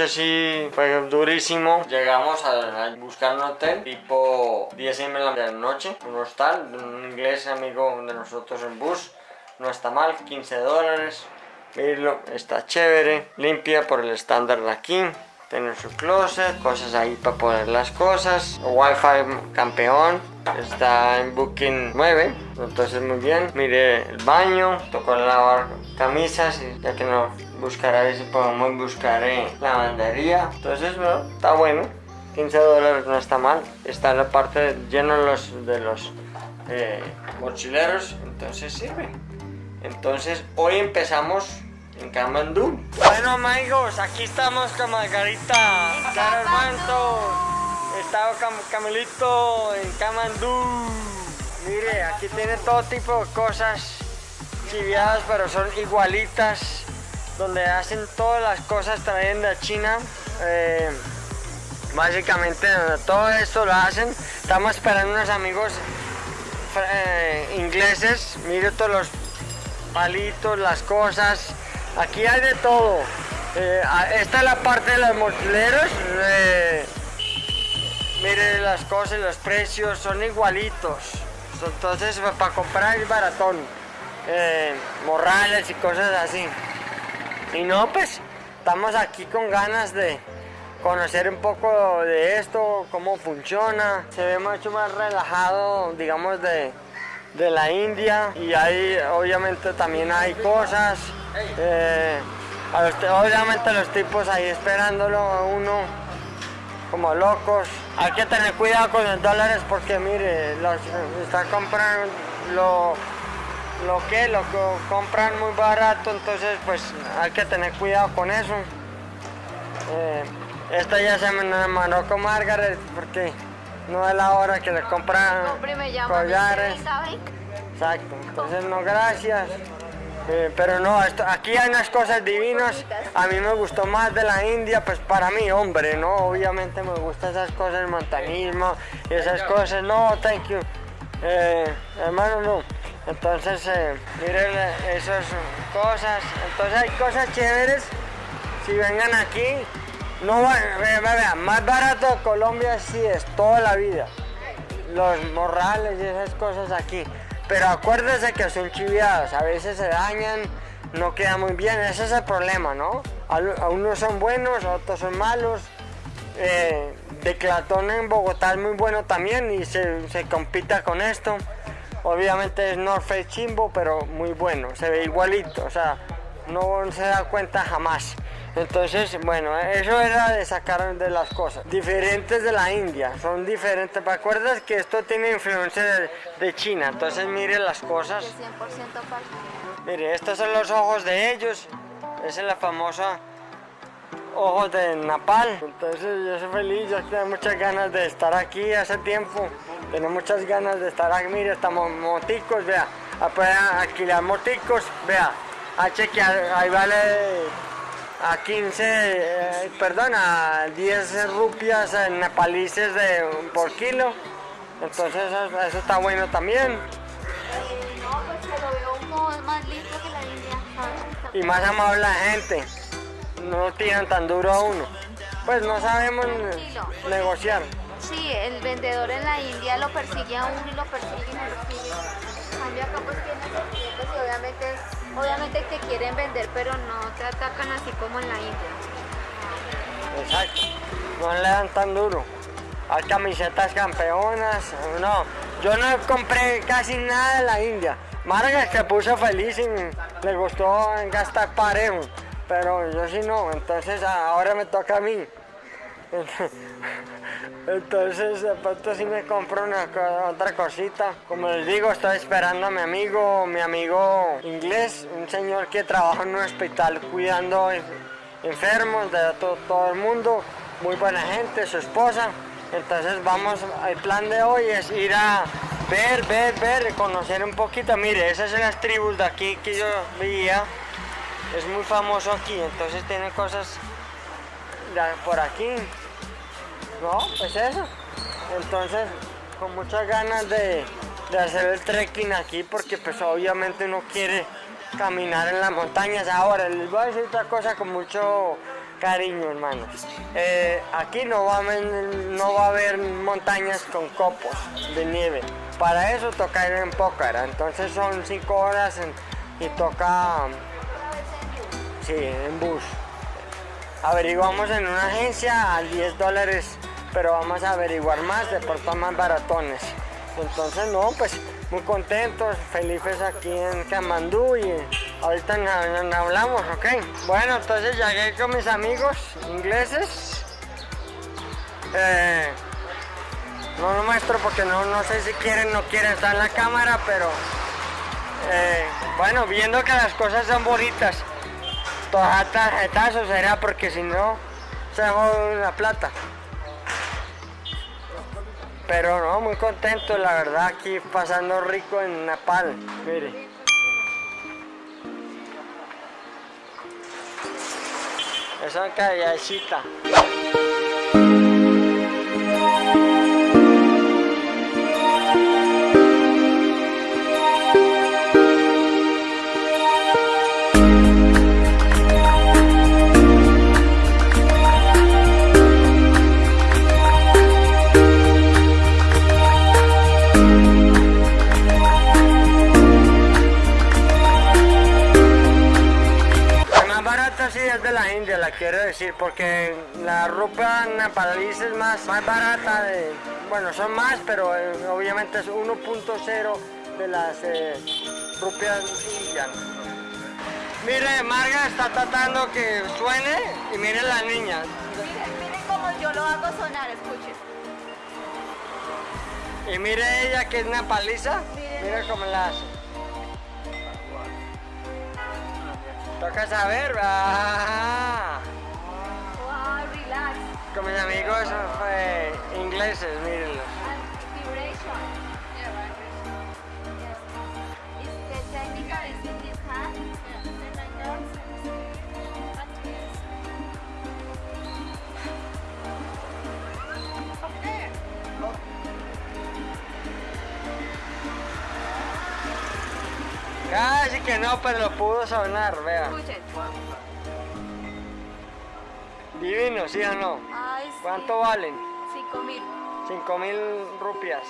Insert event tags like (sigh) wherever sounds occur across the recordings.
noche sí fue durísimo. Llegamos a, buscar un hotel tipo 10 de la noche, un hostal, un inglés amigo de nosotros en bus. No está mal, 15 dólares. Mirlo, está chévere, limpia por el estándar de aquí. Tiene su closet, cosas ahí para poner las cosas. Wi-Fi campeón, está en Booking 9, entonces muy bien. Mire el baño, tocó lavar camisas, ya que no buscará si podemos buscar en lavandería. Entonces, bueno, está bueno. 15 dólares no está mal. Está la parte llena de los, de los eh, mochileros, entonces sirve. Entonces, hoy empezamos en Camandú. Bueno amigos, aquí estamos con Margarita, con Camilito en Camandú. Mire, aquí tiene todo tipo de cosas chiviadas, pero son igualitas. Donde hacen todas las cosas también de China. Eh, básicamente todo esto lo hacen. Estamos esperando unos amigos eh, ingleses. Mire todos los palitos, las cosas. Aquí hay de todo. Eh, esta es la parte de los mochileros. Eh, mire las cosas, los precios son igualitos. Entonces para comprar es baratón. Eh, morrales y cosas así. Y no, pues estamos aquí con ganas de conocer un poco de esto, cómo funciona. Se ve mucho más relajado, digamos, de, de la India. Y ahí obviamente también hay cosas. Eh, obviamente los tipos ahí esperándolo a uno como locos. Hay que tener cuidado con los dólares porque mire, los, está comprando lo, lo que, lo que compran muy barato, entonces pues hay que tener cuidado con eso. Eh, esta ya se me enamoró con Margaret porque no es la hora que le compran collares. Exacto, entonces no gracias. Eh, pero no, esto, aquí hay unas cosas divinas. A mí me gustó más de la India, pues para mí, hombre, ¿no? Obviamente me gustan esas cosas, el montañismo y esas cosas. No, thank you. Eh, hermano, no. Entonces, eh, miren esas cosas. Entonces hay cosas chéveres. Si vengan aquí, no vean, más barato de Colombia sí es toda la vida. Los morrales y esas cosas aquí. Pero acuérdese que son chiviados, a veces se dañan, no queda muy bien, ese es el problema, ¿no? Unos son buenos, otros son malos. Eh, Declatón en Bogotá es muy bueno también y se compita con esto. Obviamente es North Face Chimbo, pero muy bueno, se ve igualito, o sea, no se da cuenta jamás. Entonces, bueno, eso era de sacar de las cosas. Diferentes de la India, son diferentes. ¿Te acuerdas que esto tiene influencia de, China? Entonces, mire las cosas. 100% Mire, estos son los ojos de ellos. Esa es la famosa ojos de Napal. Entonces, yo soy feliz, yo tengo muchas ganas de estar aquí hace tiempo. Tengo muchas ganas de estar aquí. Mire, estamos moticos, vea. Alquilar moticos, vea. A chequear, ahí vale a 15, eh, perdón, a 10 rupias en nepalices de, por kilo. Entonces eso, está bueno también. No, pues lo veo más lindo que la India. Y más amable la gente. No tiran tan duro a uno. Pues no sabemos negociar. Sí, el vendedor en la India lo persigue a uno y lo persigue y lo persigue. cambio acá pues tiene clientes y obviamente Obviamente te quieren vender, pero no te atacan así como en la India. Exacto, no le dan tan duro. Hay camisetas campeonas, no. Yo no compré casi nada de la India. Marga se puso feliz y le gustó gastar parejo, pero yo sí no, entonces ahora me toca a mí. (laughs) Entonces, de pronto sí me compro una otra cosita. Como les digo, estoy esperando a mi amigo, mi amigo inglés, un señor que trabaja en un hospital cuidando enfermos de todo, el mundo. Muy buena gente, su esposa. Entonces vamos, el plan de hoy es ir a ver, ver, ver, conocer un poquito. Mire, esas son las tribus de aquí que yo veía. Es muy famoso aquí, entonces tiene cosas por aquí. No, pues eso. Entonces, con muchas ganas de, hacer el trekking aquí porque pues obviamente uno quiere caminar en las montañas. Ahora, les voy a decir otra cosa con mucho cariño, hermano. Eh, aquí no va, a no va a haber montañas con copos de nieve. Para eso toca ir en Pócara. Entonces son 5 horas en- y toca, en bus. Averiguamos en una agencia a 10 dólares, pero vamos a averiguar más, de pronto más baratones. Entonces, no, pues muy contentos, felices aquí en Kamandú y ahorita nos, hablamos, ¿ok? Bueno, entonces llegué con mis amigos ingleses. Eh, no lo muestro porque no, no sé si quieren no quieren estar en la cámara, pero eh, bueno, viendo que las cosas son bonitas, toda tarjetazo será porque si no se jode la plata. Pero no, muy contento, la verdad, aquí pasando rico en Nepal. Mire. Esa callecita. Decir, porque la ropa nepalí es más, más barata, de, bueno, son más, pero eh, obviamente es 1.0 de las eh, rupias indias. Mire, Marga está tratando que suene y mire la niña. Miren, miren cómo yo lo hago sonar, escuchen. Y mire ella que es nepaliza, Miren. mire cómo la hace. Toca saber, ah. Con mis amigos eh, ingleses, mírenlos. Hand? Casi que no, pero lo pudo sonar, vea. Escuchen. Divino, ¿sí o no? ¿Cuánto valen? Cinco mil. 5 mil rupias.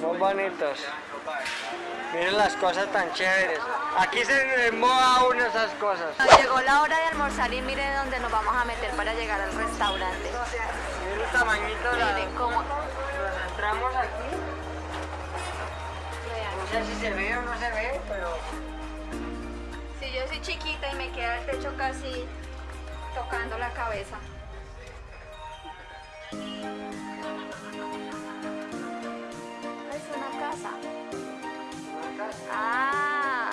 Son bonitos. Miren las cosas tan chéveres. Aquí se moda uno esas cosas. Llegó la hora de almorzar y mire dónde nos vamos a meter para llegar al restaurante. Miren el tamañito de la... Miren cómo. Nos entramos aquí. No sé si se ve o no se ve, pero... Si yo soy chiquita y me queda el techo casi tocando la cabeza. Es una casa. Ah,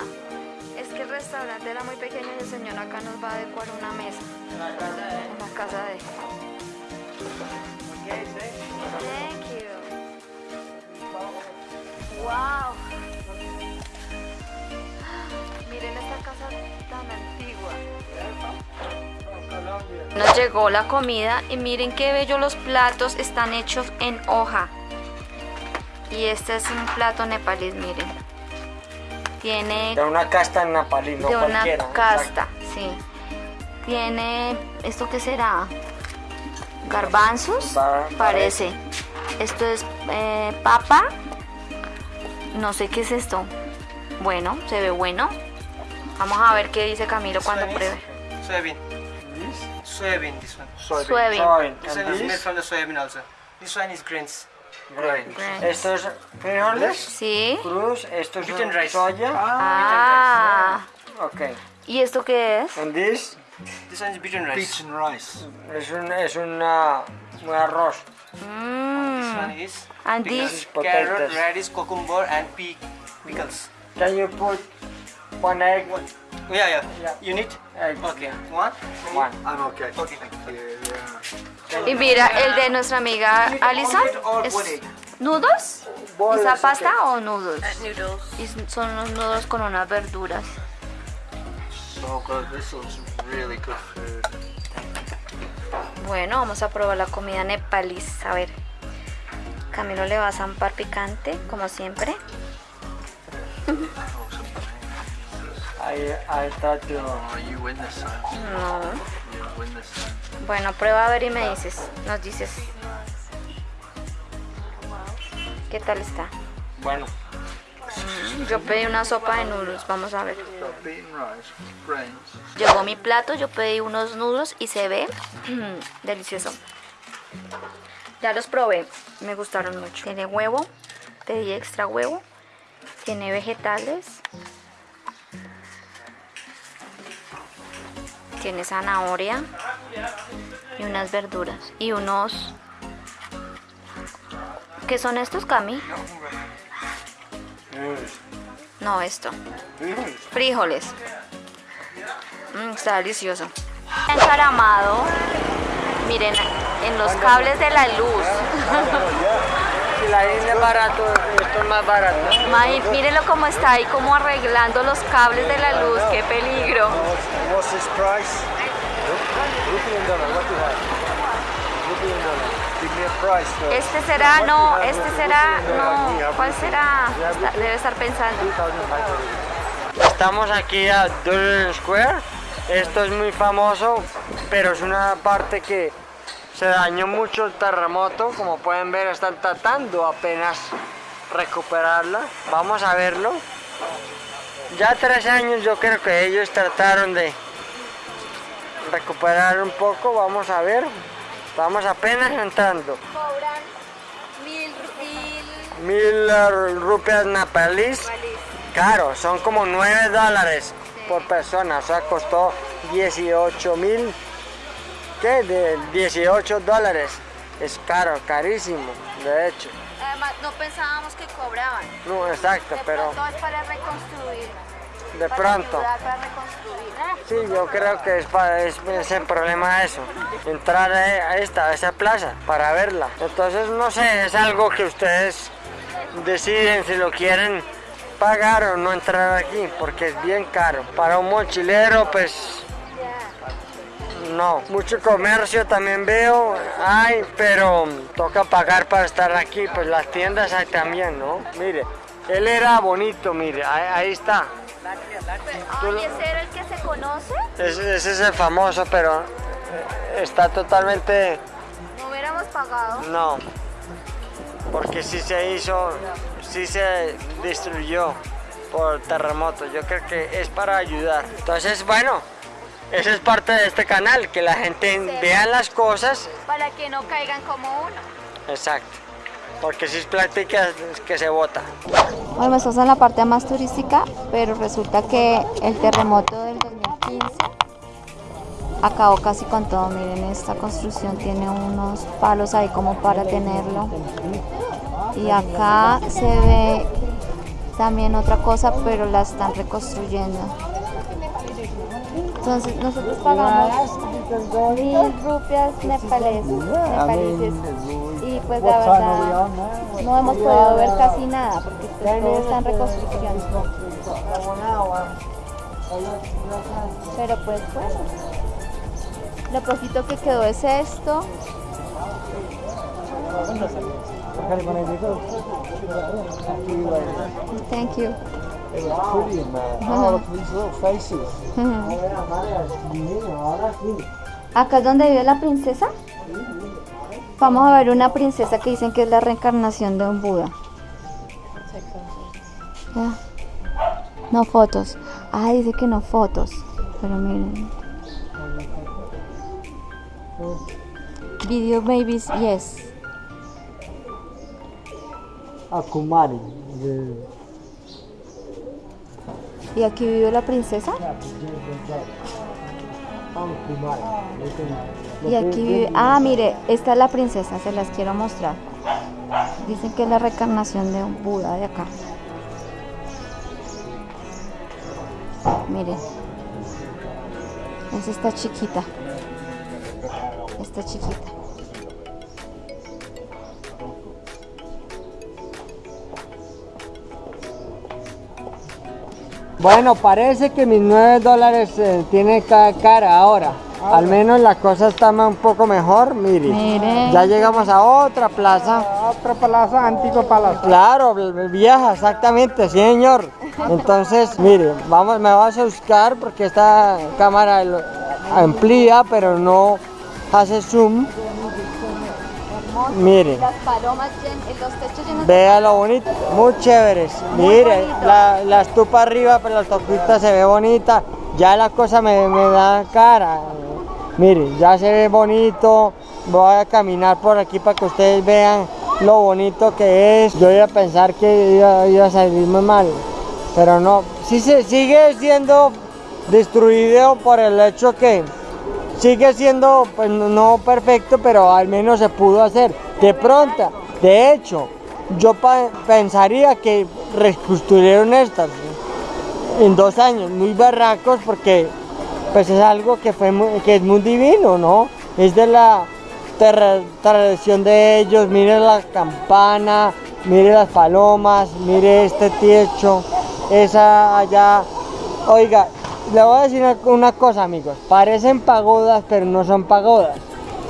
es que el restaurante era muy pequeño y el señor acá nos va a adecuar una mesa La casa de... la casa de. Nos llegó la comida y miren qué bello los platos están hechos en hoja. Y este es un plato nepalí, miren. Tiene De una casta en Napalí, no de una cualquiera. casta, sí. Tiene, ¿esto qué será? Garbanzos, parece. Esto es eh, papa. No sé qué es esto. Bueno, se ve bueno. Vamos a ver qué dice Camilo cuando pruebe. Soybean. Soybean, this one. Soybean. Soybean. Soybean. This And one is made this? from the soybean also. This one is grains. Grains. Grains. Esto es frijoles, Sí. cruz, esto es Beaten rice. soya. Ah. Ok. ¿Y esto qué es? And this This one is beaten rice. rice. es un, es una, un arroz. This Mm. one is And pickles, this? carrot, radish, cucumber, and pea pickles. Can you put one egg? What? Yeah, yeah. Yeah. You need? Okay. One. One. I'm okay. Okay. Thank you. Yeah. Y mira, el de nuestra amiga Alison es nudos. Bolas, ¿Esa ok. pasta o nudos? Noodles. Y son unos nudos con unas verduras. So good. This looks really good food. Bueno, vamos a probar la comida nepalí. A ver. Camilo le va a zampar picante, como siempre. I, I thought you... Oh, you win this time. No. You win this time. Bueno, prueba a ver y me dices, nos dices. ¿Qué tal está? Bueno, Yo pedí una sopa de noodles, vamos a ver. Llegó mi plato, yo pedí unos nudos y se ve (clears throat) delicioso. Ya los probé, me gustaron mucho. Tiene huevo, pedí extra huevo, tiene vegetales, tiene zanahoria y unas verduras y unos... ¿Qué son estos, Cami? No, esto. Frijoles. Mm, está delicioso. Encaramado. Miren, en los cables de la luz. (laughs) si la India es barato, esto es más barato. May- Mírenlo cómo está ahí, como arreglando los cables de la luz. ¡Qué peligro! What's this price? Rupiah dollar, what do you have? Rupiah dollar. Give me a price first. Este será, no, este será, no. ¿Cuál será? Está- debe estar pensando. 2,500. Estamos aquí a Dublin Square. Esto es muy famoso, pero es una parte que se dañó mucho el terremoto. Como pueden ver, están tratando apenas recuperarla. Vamos a verlo. Ya tres años yo creo que ellos trataron de recuperar un poco. Vamos a ver. Vamos apenas entrando. Cobran mil, mil Mil eh, rupias napalís. Caro, son como 9 dólares por persona, o sea, costó 18 mil, ¿qué? De 18 dólares. Es caro, carísimo, de hecho. Además, no pensábamos que cobraban. No, exacto, De pero pronto es para reconstruir. de para pronto. ayudar, para reconstruir. Sí, yo creo que es, para, es, es el problema eso, entrar a a esta, a esa plaza para verla. Entonces, no sé, es algo que ustedes deciden si lo quieren pagar o no entrar aquí, porque es bien caro. Para un mochilero, pues no. Mucho comercio también veo, hay, pero toca pagar para estar aquí, pues las tiendas hay también, ¿no? Mire, él era bonito, mire, ahí, ahí está. Ay, ¿ese era el que se conoce? Ese, ese es el famoso, pero eh, está totalmente... No hubiéramos pagado. No, porque sí se hizo, sí se destruyó por terremoto. Yo creo que es para ayudar. Entonces, bueno, esa es parte de este canal, que la gente vea las cosas. Para que no caigan como uno. Exacto, porque si es plática es que se vota. Bueno, estamos en la parte más turística, pero resulta que el terremoto del 2015 acabó casi con todo. Miren, esta construcción tiene unos palos ahí como para tenerlo. Y acá se ve también otra cosa, pero la están reconstruyendo. Entonces nosotros pagamos mil rupias nepales, nepaleses y pues la verdad no hemos podido ver casi nada porque pues, todo está en reconstrucción. Pero pues bueno, lo poquito que quedó es esto. Thank you. Pretty in there. Oh, look at these little faces. Acá es donde vive la princesa. Vamos a ver una princesa que dicen que es la reencarnación de un Buda. Ya. No fotos. Ah, dice que no fotos. Pero miren. Video babies, yes. A Kumari. ¿Y aquí vive la princesa? Y aquí vive... Ah, mire, esta es la princesa, se las quiero mostrar. Dicen que es la reencarnación de un Buda de acá. Miren. Es esta chiquita. Esta chiquita. Bueno, parece que mis 9 dólares eh, tiene ca- cara ahora. al menos la cosa está un poco mejor, mire. Mire. Ya llegamos a otra plaza. Otra plaza, antiguo palacio. Claro, vieja, exactamente, sí, señor. Entonces, mire, vamos, me vas a buscar porque esta cámara amplía, pero no hace zoom. Mire, Las palomas, llen- los techos llenos vea lo bonito, muy chéveres. Muy Mire, bonito. la, la estupa arriba, pero la estufita se ve bonita. Ya la cosa me, me da cara. Mire, ya se ve bonito. Voy a caminar por aquí para que ustedes vean lo bonito que es. Yo iba a pensar que iba, iba a salir muy mal, pero no. Sí se sigue siendo destruido por el hecho que sigue siendo pues, no- perfecto, pero al menos se pudo hacer. De pronto, de hecho, yo pensaría que reconstruyeron estas en dos años, muy barracos, porque pues es algo que, fue que es muy divino, ¿no? Es de la tra- tradición de ellos, mire la campana, mire las palomas, mire este techo, esa allá. Oiga, le voy a decir una- cosa, amigos, parecen pagodas, pero no son pagodas.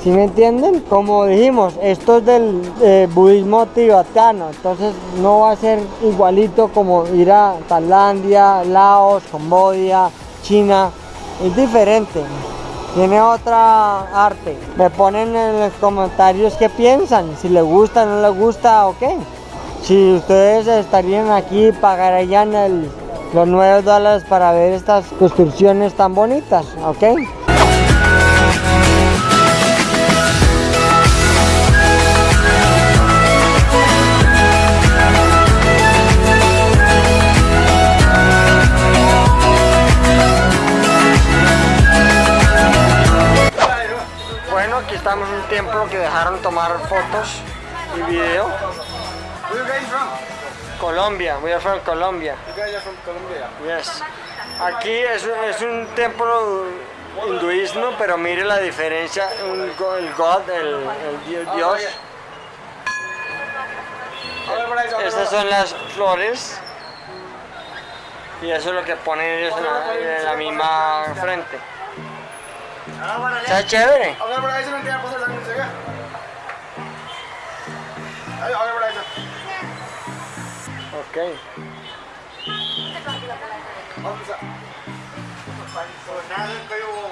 ¿Sí me entienden? Como dijimos, esto es del eh, budismo tibetano, entonces no va a ser igualito como ir a Tailandia, Laos, Camboya, China, es diferente. Tiene otra arte. Me ponen en los comentarios qué piensan, si les gusta, no les gusta o qué. Si ustedes estarían aquí, pagarían el- los 9 dólares para ver estas construcciones tan bonitas, ¿ok? Bueno, aquí estamos en un templo que dejaron tomar fotos y video. Colombia, we are from Colombia. You guys are from Colombia. Yes. Aquí es, un- es un templo hinduismo, pero mire la diferencia, un el God, el, el di- Dios. Estas son las flores y eso es lo que ponen ellos en la, en la misma frente. Está chévere. Okay. Pag-isa. So, nanan kayo